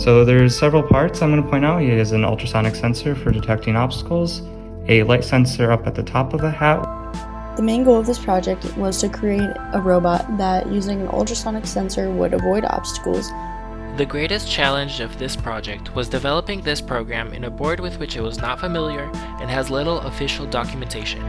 So there's several parts I'm going to point out. He has an ultrasonic sensor for detecting obstacles, a light sensor up at the top of the hat. The main goal of this project was to create a robot that, using an ultrasonic sensor, would avoid obstacles. The greatest challenge of this project was developing this program in a board with which it was not familiar and has little official documentation.